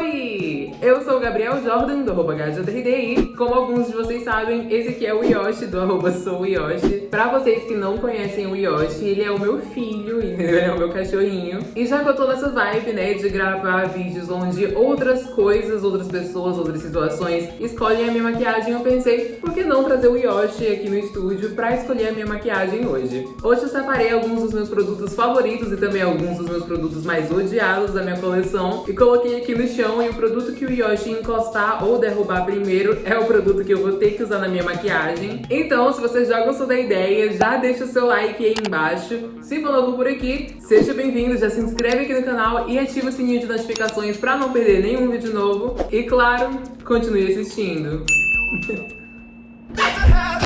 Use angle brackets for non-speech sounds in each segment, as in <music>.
Oi! Eu sou o Gabriel Jordan, do arroba e como alguns de vocês sabem, esse aqui é o Yoshi, do arroba sou Yoshi. Pra vocês que não conhecem o Yoshi, ele é o meu filho, ele é o meu cachorrinho. E já que eu tô nessa vibe, né, de gravar vídeos onde outras coisas, outras pessoas, outras situações escolhem a minha maquiagem, eu pensei, por que não trazer o Yoshi aqui no estúdio pra escolher a minha maquiagem hoje? Hoje eu separei alguns dos meus produtos favoritos e também alguns dos meus produtos mais odiados da minha coleção e coloquei aqui no chão e o produto que o Yoshi encostar ou derrubar primeiro é o produto que eu vou ter que usar na minha maquiagem. Então, se você já gostou da ideia, já deixa o seu like aí embaixo. Se for novo por aqui, seja bem-vindo, já se inscreve aqui no canal e ativa o sininho de notificações pra não perder nenhum vídeo novo. E claro, continue assistindo.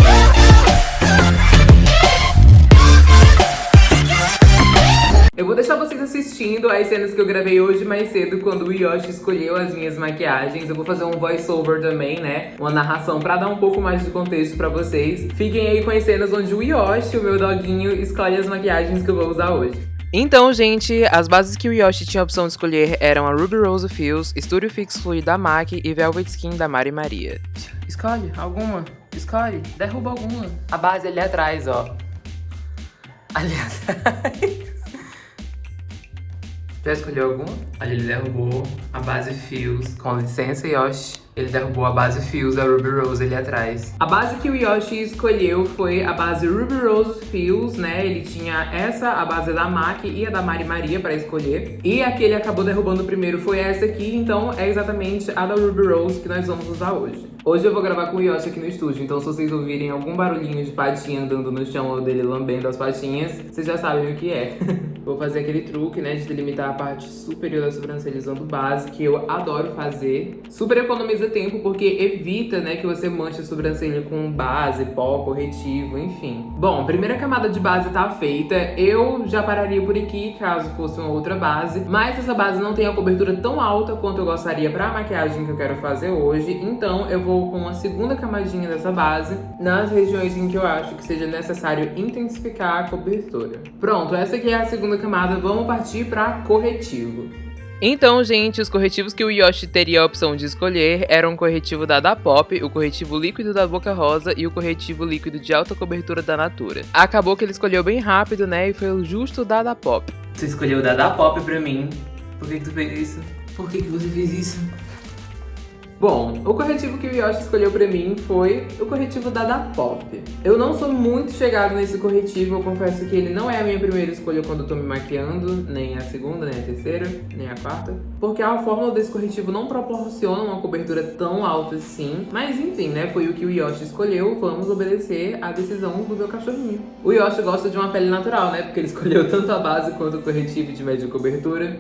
<laughs> assistindo as cenas que eu gravei hoje mais cedo, quando o Yoshi escolheu as minhas maquiagens. Eu vou fazer um voice-over também, né? Uma narração pra dar um pouco mais de contexto pra vocês. Fiquem aí com as cenas onde o Yoshi, o meu doguinho, escolhe as maquiagens que eu vou usar hoje. Então, gente, as bases que o Yoshi tinha a opção de escolher eram a Ruby Rose Fields, Studio Fix Fluid da MAC e Velvet Skin da Mari Maria. Escolhe alguma, escolhe, derruba alguma. A base ali atrás, ó. Ali atrás. Já escolheu alguma? Ali ele derrubou a base Fios. Com licença, Yoshi. Ele derrubou a base Fios da Ruby Rose ali atrás. A base que o Yoshi escolheu foi a base Ruby Rose Fios, né? Ele tinha essa, a base da MAC e a da Mari Maria pra escolher. E a que ele acabou derrubando primeiro foi essa aqui, então é exatamente a da Ruby Rose que nós vamos usar hoje. Hoje eu vou gravar com o Yoshi aqui no estúdio, então se vocês ouvirem algum barulhinho de patinha andando no chão ou dele lambendo as patinhas, vocês já sabem o que é. <laughs> vou fazer aquele truque, né, de delimitar a parte superior da sobrancelha usando base, que eu adoro fazer. Super economiza tempo, porque evita, né, que você manche a sobrancelha com base, pó, corretivo, enfim. Bom, primeira camada de base tá feita. Eu já pararia por aqui, caso fosse uma outra base. Mas essa base não tem a cobertura tão alta quanto eu gostaria pra maquiagem que eu quero fazer hoje. Então eu vou com a segunda camadinha dessa base nas regiões em que eu acho que seja necessário intensificar a cobertura. Pronto, essa aqui é a segunda camada, vamos partir para corretivo. Então, gente, os corretivos que o Yoshi teria a opção de escolher eram o corretivo da Dapop, o corretivo líquido da Boca Rosa e o corretivo líquido de alta cobertura da Natura. Acabou que ele escolheu bem rápido, né, e foi o justo da Dapop. Você escolheu o da Dapop pra mim. Por que, que tu fez isso? Por que, que você fez isso? Bom, o corretivo que o Yoshi escolheu pra mim foi o corretivo da Dapop. Eu não sou muito chegado nesse corretivo, eu confesso que ele não é a minha primeira escolha quando eu tô me maquiando, nem a segunda, nem a terceira, nem a quarta, porque a fórmula desse corretivo não proporciona uma cobertura tão alta assim, mas enfim, né, foi o que o Yoshi escolheu, vamos obedecer à decisão do meu cachorrinho. O Yoshi gosta de uma pele natural, né, porque ele escolheu tanto a base quanto o corretivo de média cobertura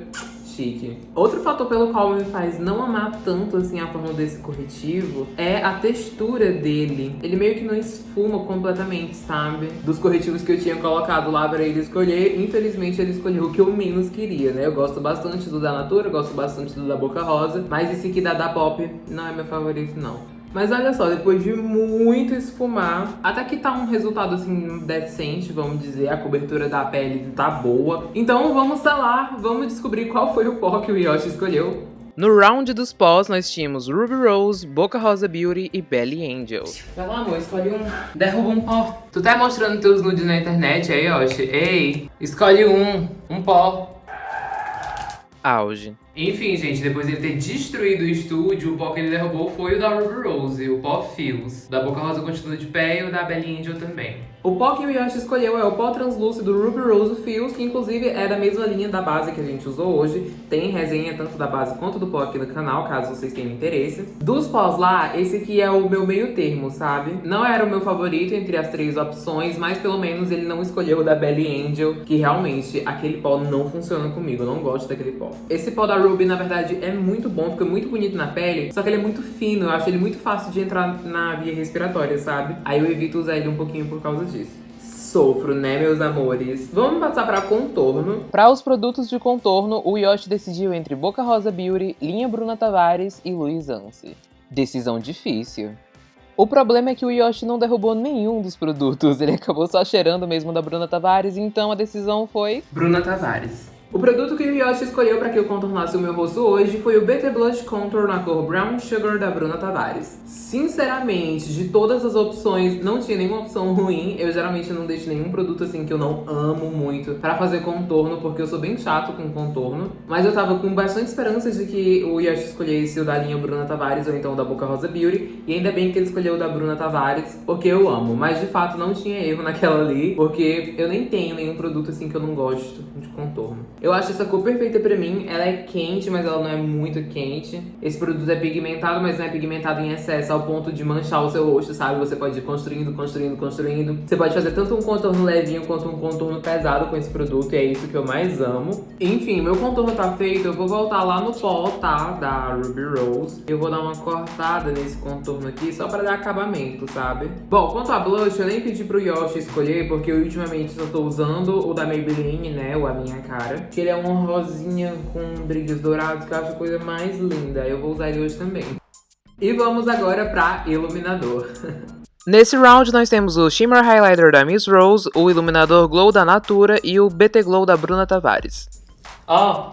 chique. Outro fator pelo qual me faz não amar tanto assim a forma desse corretivo é a textura dele. Ele meio que não esfuma completamente, sabe? Dos corretivos que eu tinha colocado lá pra ele escolher, infelizmente ele escolheu o que eu menos queria, né? Eu gosto bastante do da Natura, gosto bastante do da Boca Rosa, mas esse aqui da da Pop não é meu favorito, não. Mas olha só, depois de muito esfumar, até que tá um resultado assim decente, vamos dizer, a cobertura da pele tá boa. Então vamos lá, vamos descobrir qual foi o pó que o Yoshi escolheu. No round dos pós, nós tínhamos Ruby Rose, Boca Rosa Beauty e Belly Angel. Lá, amor, escolhe um. Derruba um pó. Tu tá mostrando teus nudes na internet aí, Yoshi? Ei, escolhe um. Um pó. Auge. Enfim, gente, depois de ter destruído o estúdio, o pó que ele derrubou foi o da Ruby Rose, o pó Fios. Da Boca Rosa continua de pé e o da Belly Angel também. O pó que o Yoshi escolheu é o pó translúcido Ruby Rose Fios, que inclusive é da mesma linha da base que a gente usou hoje. Tem resenha tanto da base quanto do pó aqui no canal, caso vocês tenham interesse. Dos pós lá, esse aqui é o meu meio termo, sabe? Não era o meu favorito entre as três opções, mas pelo menos ele não escolheu o da Belly Angel, que realmente aquele pó não funciona comigo, eu não gosto daquele pó. Esse pó da Ruby, na verdade, é muito bom, fica muito bonito na pele, só que ele é muito fino, eu acho ele muito fácil de entrar na via respiratória, sabe? Aí eu evito usar ele um pouquinho por causa disso sofro, né, meus amores? Vamos passar para contorno. Para os produtos de contorno, o Yoshi decidiu entre Boca Rosa Beauty, linha Bruna Tavares e Luiz Anse. Decisão difícil. O problema é que o Yoshi não derrubou nenhum dos produtos, <laughs> ele acabou só cheirando mesmo da Bruna Tavares, então a decisão foi... Bruna Tavares. O produto que o Yoshi escolheu para que eu contornasse o meu rosto hoje foi o BT Blush Contour na cor Brown Sugar da Bruna Tavares. Sinceramente, de todas as opções, não tinha nenhuma opção ruim. Eu geralmente não deixo nenhum produto assim que eu não amo muito para fazer contorno, porque eu sou bem chato com contorno. Mas eu tava com bastante esperança de que o Yoshi escolhesse o da linha Bruna Tavares ou então o da Boca Rosa Beauty. E ainda bem que ele escolheu o da Bruna Tavares, porque eu amo. Mas de fato não tinha erro naquela ali, porque eu nem tenho nenhum produto assim que eu não gosto de contorno. Eu acho essa cor perfeita pra mim. Ela é quente, mas ela não é muito quente. Esse produto é pigmentado, mas não é pigmentado em excesso ao ponto de manchar o seu rosto, sabe? Você pode ir construindo, construindo, construindo. Você pode fazer tanto um contorno levinho quanto um contorno pesado com esse produto. E é isso que eu mais amo. Enfim, meu contorno tá feito. Eu vou voltar lá no pó, tá? Da Ruby Rose. Eu vou dar uma cortada nesse contorno aqui só pra dar acabamento, sabe? Bom, quanto a blush, eu nem pedi pro Yoshi escolher, porque eu ultimamente só tô usando o da Maybelline, né? O A Minha Cara que ele é um rosinha com brilhos dourados, que eu acho a coisa mais linda. Eu vou usar ele hoje também. E vamos agora pra iluminador. <laughs> Nesse round nós temos o Shimmer Highlighter da Miss Rose, o Iluminador Glow da Natura e o BT Glow da Bruna Tavares. Ó, oh,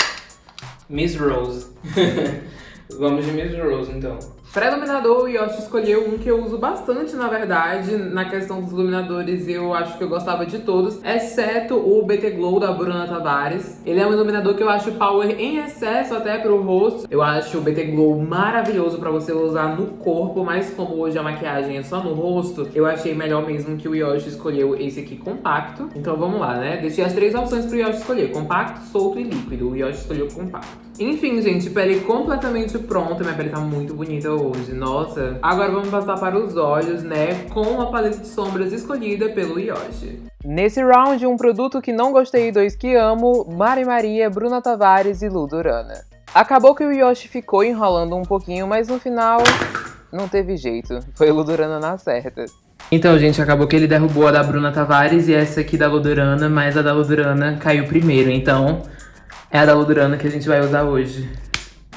Miss Rose. <laughs> vamos de Miss Rose então. Para iluminador, o Yoshi escolheu um que eu uso bastante, na verdade, na questão dos iluminadores, eu acho que eu gostava de todos, exceto o BT Glow da Bruna Tavares. Ele é um iluminador que eu acho power em excesso até pro rosto. Eu acho o BT Glow maravilhoso pra você usar no corpo, mas como hoje a maquiagem é só no rosto, eu achei melhor mesmo que o Yoshi escolheu esse aqui compacto. Então vamos lá, né? Deixei as três opções pro Yoshi escolher, compacto, solto e líquido. O Yoshi escolheu compacto. Enfim, gente, pele completamente pronta. Minha pele tá muito bonita hoje, nossa. Agora vamos passar para os olhos, né, com a paleta de sombras escolhida pelo Yoshi. Nesse round, um produto que não gostei e dois que amo, Mari Maria, Bruna Tavares e Lu Durana. Acabou que o Yoshi ficou enrolando um pouquinho, mas no final não teve jeito. Foi o Durana na certa. Então, gente, acabou que ele derrubou a da Bruna Tavares e essa aqui da Ludurana, mas a da Ludurana caiu primeiro. Então, é a da Ludurana que a gente vai usar hoje.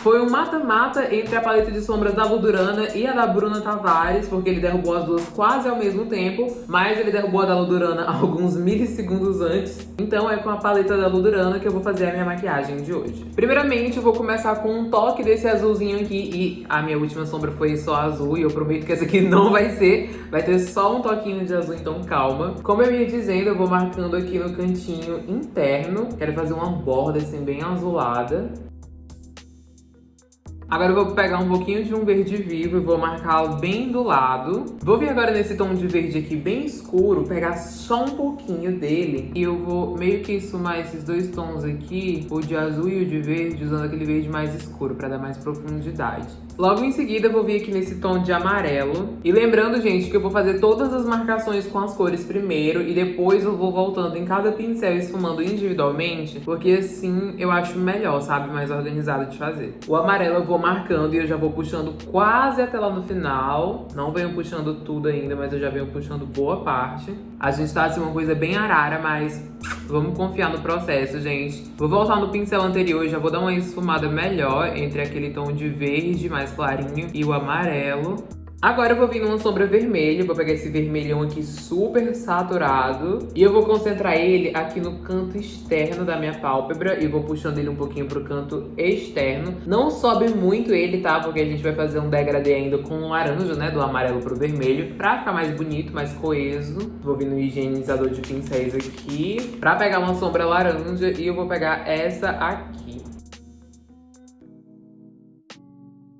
Foi um mata-mata entre a paleta de sombras da Ludurana e a da Bruna Tavares, porque ele derrubou as duas quase ao mesmo tempo, mas ele derrubou a da Ludurana <laughs> alguns milissegundos antes. Então é com a paleta da Ludurana que eu vou fazer a minha maquiagem de hoje. Primeiramente, eu vou começar com um toque desse azulzinho aqui, e a minha última sombra foi só azul, e eu prometo que essa aqui <laughs> não vai ser, vai ter só um toquinho de azul, então calma. Como eu ia dizendo, eu vou marcando aqui no cantinho interno, quero fazer uma borda assim bem azulada. Agora eu vou pegar um pouquinho de um verde vivo e vou marcá-lo bem do lado. Vou vir agora nesse tom de verde aqui bem escuro, pegar só um pouquinho dele. E eu vou meio que esfumar esses dois tons aqui, o de azul e o de verde, usando aquele verde mais escuro para dar mais profundidade. Logo em seguida eu vou vir aqui nesse tom de amarelo. E lembrando, gente, que eu vou fazer todas as marcações com as cores primeiro e depois eu vou voltando em cada pincel esfumando individualmente, porque assim eu acho melhor, sabe? Mais organizado de fazer. O amarelo eu vou marcando e eu já vou puxando quase até lá no final. Não venho puxando tudo ainda, mas eu já venho puxando boa parte. A gente tá assim uma coisa bem arara, mas vamos confiar no processo, gente. Vou voltar no pincel anterior já vou dar uma esfumada melhor entre aquele tom de verde mais clarinho e o amarelo. Agora eu vou vir numa sombra vermelha, vou pegar esse vermelhão aqui super saturado e eu vou concentrar ele aqui no canto externo da minha pálpebra e vou puxando ele um pouquinho pro canto externo. Não sobe muito ele, tá? Porque a gente vai fazer um degradê ainda com laranja, né? Do amarelo pro vermelho, pra ficar mais bonito, mais coeso. Vou vir no higienizador de pincéis aqui pra pegar uma sombra laranja e eu vou pegar essa aqui.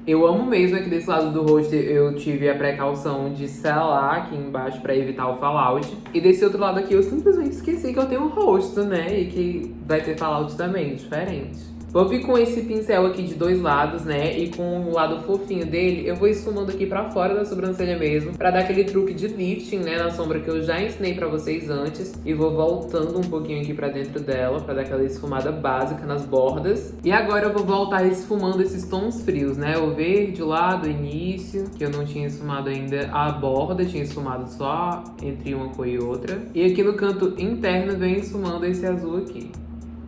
Eu amo mesmo aqui desse lado do rosto, eu tive a precaução de selar aqui embaixo pra evitar o fallout. E desse outro lado aqui eu simplesmente esqueci que eu tenho um rosto, né? E que vai ter fallout também, diferente. Vou vir com esse pincel aqui de dois lados, né? E com o lado fofinho dele, eu vou esfumando aqui pra fora da sobrancelha mesmo, pra dar aquele truque de lifting, né? Na sombra que eu já ensinei pra vocês antes. E vou voltando um pouquinho aqui pra dentro dela, pra dar aquela esfumada básica nas bordas. E agora eu vou voltar esfumando esses tons frios, né? O verde lá do início, que eu não tinha esfumado ainda a borda, tinha esfumado só entre uma cor e outra. E aqui no canto interno vem esfumando esse azul aqui.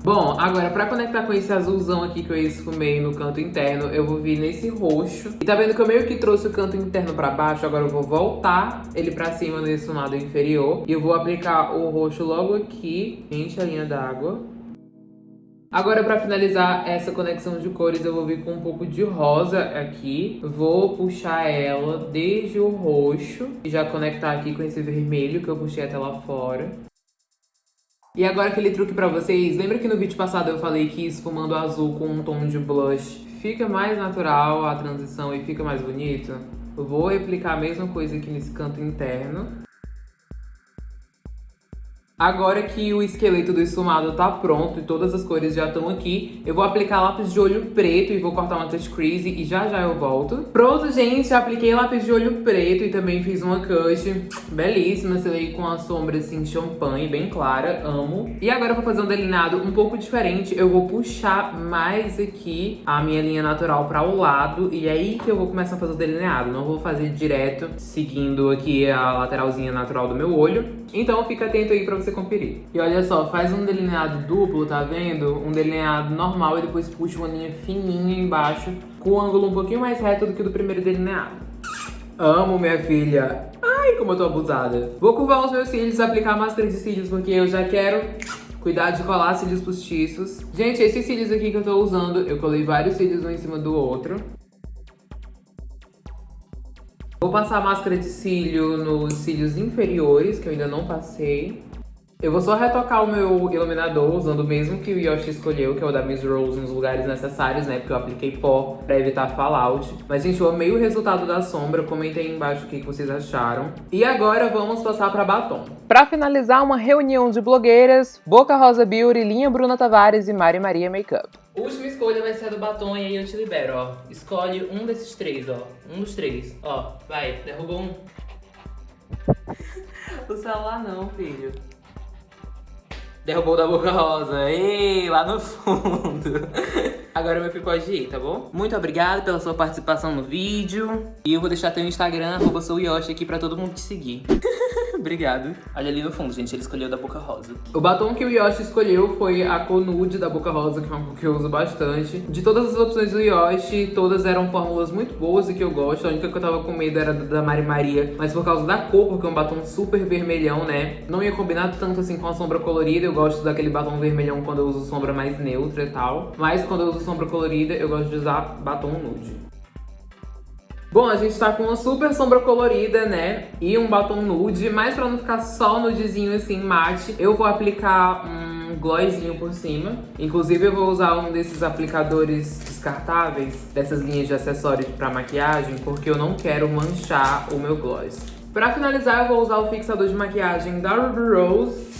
Bom, agora pra conectar com esse azulzão aqui que eu esfumei no canto interno, eu vou vir nesse roxo. E tá vendo que eu meio que trouxe o canto interno pra baixo, agora eu vou voltar ele pra cima nesse lado inferior. E eu vou aplicar o roxo logo aqui, enche a linha d'água. Agora, pra finalizar essa conexão de cores, eu vou vir com um pouco de rosa aqui. Vou puxar ela desde o roxo e já conectar aqui com esse vermelho que eu puxei até lá fora. E agora aquele truque pra vocês, lembra que no vídeo passado eu falei que esfumando azul com um tom de blush fica mais natural a transição e fica mais bonito? Vou replicar a mesma coisa aqui nesse canto interno. Agora que o esqueleto do esfumado tá pronto e todas as cores já estão aqui, eu vou aplicar lápis de olho preto e vou cortar uma touch crease e já já eu volto. Pronto, gente, apliquei lápis de olho preto e também fiz uma cut belíssima, selei com a sombra assim champanhe, bem clara, amo. E agora eu vou fazer um delineado um pouco diferente, eu vou puxar mais aqui a minha linha natural para o lado e é aí que eu vou começar a fazer o delineado, não vou fazer direto seguindo aqui a lateralzinha natural do meu olho. Então fica atento aí pra você você conferir. E olha só, faz um delineado duplo, tá vendo? Um delineado normal e depois puxa uma linha fininha embaixo com um ângulo um pouquinho mais reto do que o do primeiro delineado. Amo, minha filha. Ai, como eu tô abusada. Vou curvar os meus cílios, aplicar máscara de cílios, porque eu já quero cuidar de colar cílios postiços. Gente, esses cílios aqui que eu tô usando, eu colei vários cílios um em cima do outro. Vou passar a máscara de cílio nos cílios inferiores, que eu ainda não passei. Eu vou só retocar o meu iluminador usando o mesmo que o Yoshi escolheu, que é o da Miss Rose, nos lugares necessários, né? Porque eu apliquei pó pra evitar fallout. Mas, gente, eu amei o resultado da sombra. Comentem aí embaixo o que vocês acharam. E agora vamos passar pra batom. Pra finalizar, uma reunião de blogueiras, Boca Rosa Beauty, Linha Bruna Tavares e Mari Maria Makeup. Última escolha vai ser a do batom e aí eu te libero, ó. Escolhe um desses três, ó. Um dos três. Ó, vai, derrubou um. <laughs> o celular não, filho. Derrubou da boca rosa. Ei, lá no fundo. <laughs> Agora meu filho pode ir, tá bom? Muito obrigado pela sua participação no vídeo. E eu vou deixar teu Instagram, arroba aqui pra todo mundo te seguir. <laughs> Obrigado. Olha ali no fundo, gente, ele escolheu da Boca Rosa. O batom que o Yoshi escolheu foi a cor nude da Boca Rosa, que é uma que eu uso bastante. De todas as opções do Yoshi, todas eram fórmulas muito boas e que eu gosto. A única que eu tava com medo era da Mari Maria, mas por causa da cor, porque é um batom super vermelhão, né? Não ia combinar tanto assim com a sombra colorida. Eu gosto daquele batom vermelhão quando eu uso sombra mais neutra e tal. Mas quando eu uso sombra colorida, eu gosto de usar batom nude. Bom, a gente tá com uma super sombra colorida, né? E um batom nude, mas pra não ficar só nudezinho assim, mate, eu vou aplicar um glossinho por cima. Inclusive eu vou usar um desses aplicadores descartáveis, dessas linhas de acessórios pra maquiagem, porque eu não quero manchar o meu gloss. Pra finalizar, eu vou usar o fixador de maquiagem da Ruby Rose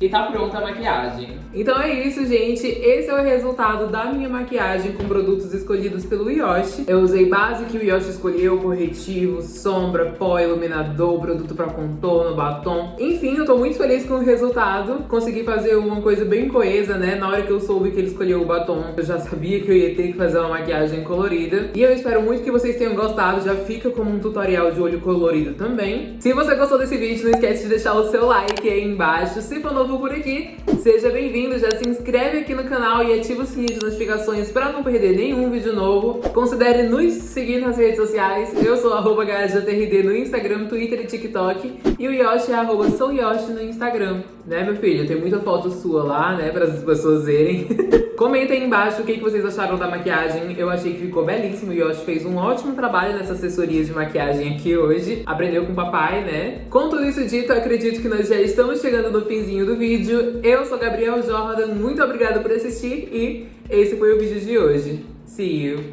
e tá pronta a maquiagem. Então é isso, gente. Esse é o resultado da minha maquiagem com produtos escolhidos pelo Yoshi. Eu usei base que o Yoshi escolheu, corretivo, sombra, pó, iluminador, produto pra contorno, batom. Enfim, eu tô muito feliz com o resultado. Consegui fazer uma coisa bem coesa, né? Na hora que eu soube que ele escolheu o batom, eu já sabia que eu ia ter que fazer uma maquiagem colorida. E eu espero muito que vocês tenham gostado. Já fica como um tutorial de olho colorido também. Se você gostou desse vídeo, não esquece de deixar o seu like aí embaixo. Se for novo novo por aqui, seja bem-vindo, já se inscreve aqui no canal e ativa o sininho de notificações para não perder nenhum vídeo novo. Considere nos seguir nas redes sociais, eu sou arroba no Instagram, Twitter e TikTok e o Yoshi é arroba souyoshi no Instagram. Né, meu filho? Tem muita foto sua lá, né, para as pessoas verem. <laughs> Comenta aí embaixo o que, vocês acharam da maquiagem. Eu achei que ficou belíssimo. O Yoshi fez um ótimo trabalho nessa assessoria de maquiagem aqui hoje. Aprendeu com o papai, né? Com tudo isso dito, acredito que nós já estamos chegando no finzinho do vídeo. Eu sou Gabriel Jordan, muito obrigada por assistir e esse foi o vídeo de hoje. See you!